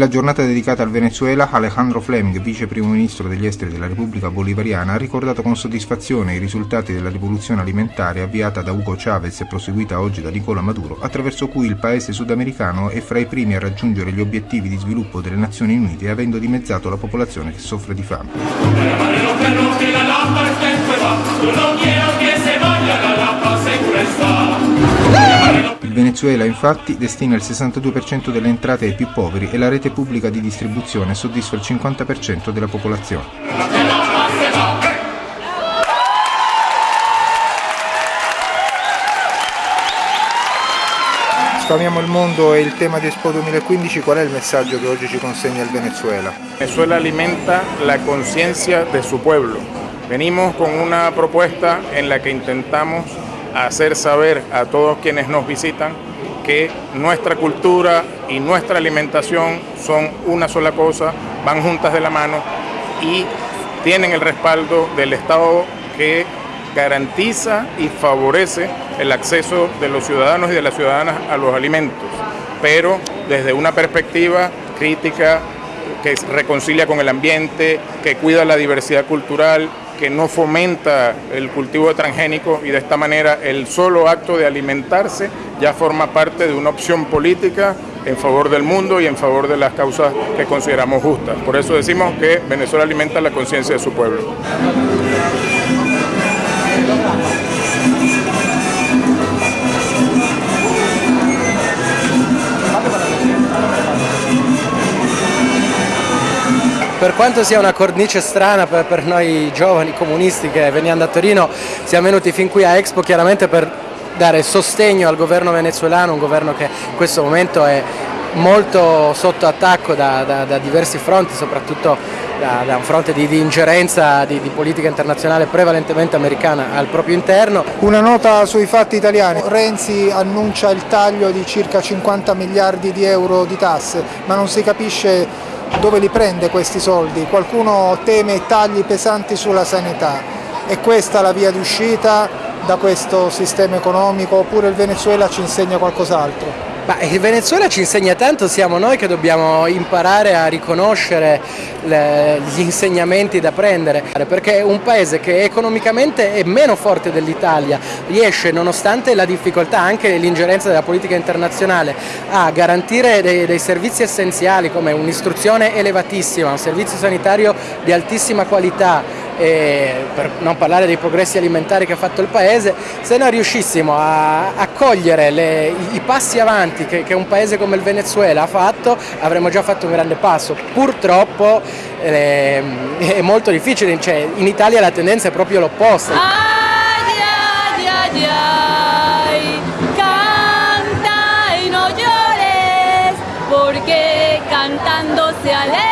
Nella giornata dedicata al Venezuela, Alejandro Fleming, vice primo ministro degli esteri della Repubblica Bolivariana, ha ricordato con soddisfazione i risultati della rivoluzione alimentare avviata da Hugo Chavez e proseguita oggi da Nicola Maduro, attraverso cui il paese sudamericano è fra i primi a raggiungere gli obiettivi di sviluppo delle Nazioni Unite, avendo dimezzato la popolazione che soffre di fame. Venezuela infatti destina il 62% delle entrate ai più poveri e la rete pubblica di distribuzione soddisfa il 50% della popolazione. Spamiamo il mondo e il tema di Expo 2015, qual è il messaggio che oggi ci consegna il Venezuela? Venezuela alimenta la conciencia de su pueblo. Venimos con una propuesta en la que intentamos hacer saber a todos quienes nos visitan que nuestra cultura y nuestra alimentación son una sola cosa, van juntas de la mano y tienen el respaldo del Estado que garantiza y favorece el acceso de los ciudadanos y de las ciudadanas a los alimentos, pero desde una perspectiva crítica que reconcilia con el ambiente, que cuida la diversidad cultural, que no fomenta el cultivo de transgénicos y de esta manera el solo acto de alimentarse ya forma parte de una opción política en favor del mundo y en favor de las causas que consideramos justas. Por eso decimos que Venezuela alimenta la conciencia de su pueblo. Per quanto sia una cornice strana per, per, noi giovani comunisti che veniamo da Torino, siamo venuti fin qui a Expo chiaramente per dare sostegno al governo venezuelano, un governo che in questo momento è molto sotto attacco da, da, da diversi fronti, soprattutto da, da un fronte di, di ingerenza di, di, politica internazionale prevalentemente americana al proprio interno. Una nota sui fatti italiani, Renzi annuncia il taglio di circa 50 miliardi di euro di tasse, ma non si capisce dove li prende questi soldi? Qualcuno teme tagli pesanti sulla sanità. È questa la via d'uscita da questo sistema economico oppure il Venezuela ci insegna qualcos'altro? Il Venezuela ci insegna tanto, siamo noi che dobbiamo imparare a riconoscere le, gli insegnamenti da prendere, perché un paese che economicamente è meno forte dell'Italia, riesce nonostante la difficoltà, anche l'ingerenza della politica internazionale, a garantire dei, dei servizi essenziali come un'istruzione elevatissima, un servizio sanitario di altissima qualità, per non parlare dei progressi alimentari che ha fatto il Paese, se noi riuscissimo a, a cogliere le, i passi avanti che, che, un Paese come il Venezuela ha fatto, avremmo già fatto un grande passo. Purtroppo eh, è molto difficile, cioè, in Italia la tendenza è proprio l'opposta. Cantando se alegra.